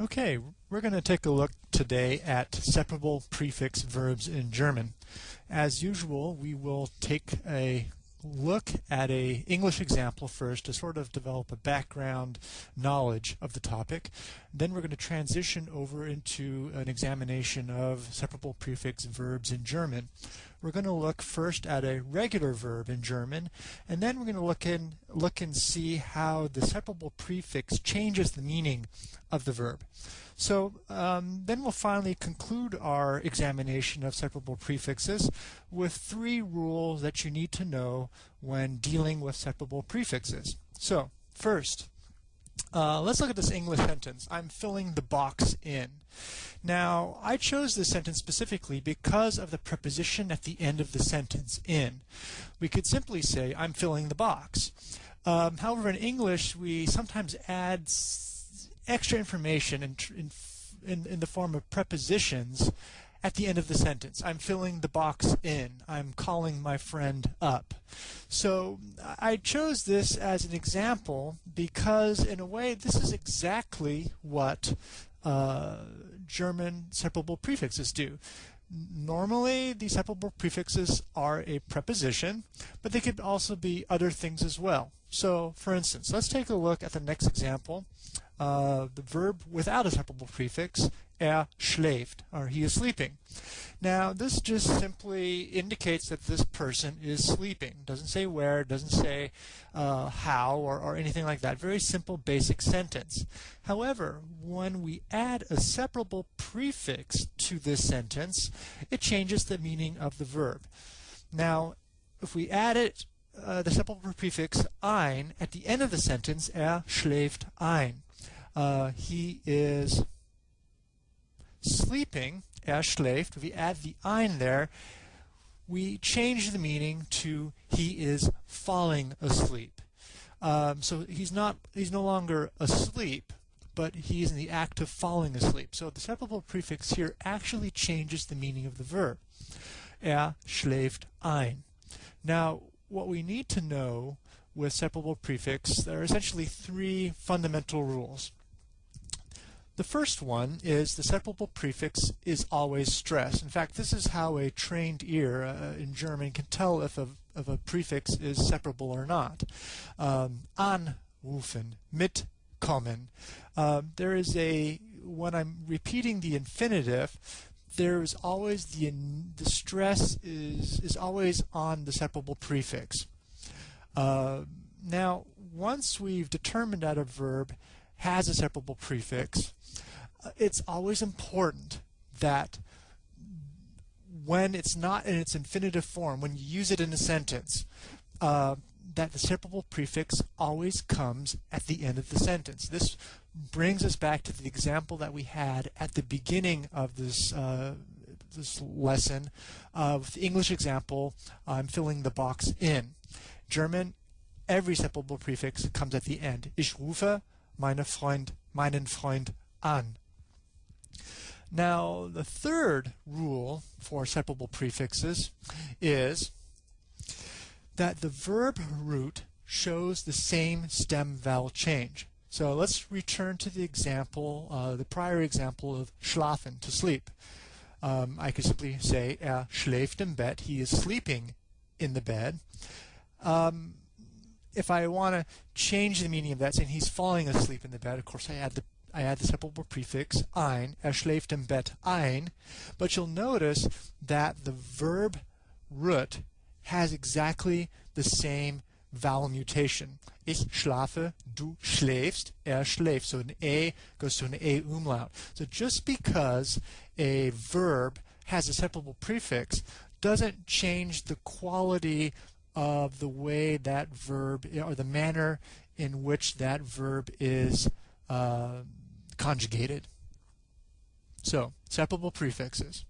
Okay, we're going to take a look today at separable prefix verbs in German. As usual, we will take a look at a English example first to sort of develop a background knowledge of the topic. Then we're going to transition over into an examination of separable prefix verbs in German. We're going to look first at a regular verb in German, and then we're going to look in look and see how the separable prefix changes the meaning of the verb. So um, then we'll finally conclude our examination of separable prefixes with three rules that you need to know when dealing with separable prefixes. So first, uh, let's look at this English sentence. I'm filling the box in. Now, I chose this sentence specifically because of the preposition at the end of the sentence, in. We could simply say, I'm filling the box. Um, however, in English, we sometimes add extra information in, in, in, in the form of prepositions at the end of the sentence. I'm filling the box in. I'm calling my friend up. So I chose this as an example because, in a way, this is exactly what uh, German separable prefixes do. Normally, these separable prefixes are a preposition, but they could also be other things as well. So, for instance, let's take a look at the next example. Uh, the verb without a separable prefix, er schläft, or he is sleeping. Now, this just simply indicates that this person is sleeping. Doesn't say where, doesn't say uh, how, or, or anything like that. Very simple, basic sentence. However, when we add a separable prefix to this sentence, it changes the meaning of the verb. Now, if we add it, uh, the separable prefix ein at the end of the sentence, er schläft ein. Uh, he is sleeping, er schläft, we add the ein there, we change the meaning to he is falling asleep. Um, so he's not he's no longer asleep, but he's in the act of falling asleep. So the separable prefix here actually changes the meaning of the verb. Er schläft ein. Now, what we need to know with separable prefix, there are essentially three fundamental rules. The first one is the separable prefix is always stressed. In fact, this is how a trained ear uh, in German can tell if a, if a prefix is separable or not. Um, anrufen, mitkommen. Um, there is a, when I'm repeating the infinitive, there is always the, the stress is, is always on the separable prefix. Uh, now, once we've determined that a verb has a separable prefix, it's always important that when it's not in its infinitive form, when you use it in a sentence, uh, that the separable prefix always comes at the end of the sentence. This brings us back to the example that we had at the beginning of this uh, this lesson of the English example, I'm filling the box in. German, every separable prefix comes at the end. Ich rufe meine Freund, meinen Freund an. Now, the third rule for separable prefixes is that the verb root shows the same stem vowel change. So let's return to the example, uh, the prior example of schlafen, to sleep. Um, I could simply say er schläft im Bett, he is sleeping in the bed. Um, if I want to change the meaning of that, saying he's falling asleep in the bed, of course I add the I add the separable prefix ein, er schläft im Bett ein, but you'll notice that the verb root has exactly the same vowel mutation. Ich schlafe, du schläfst, er schläft. So an A goes to an A umlaut. So just because a verb has a separable prefix doesn't change the quality of the way that verb, or the manner in which that verb is uh, conjugated. So, separable prefixes.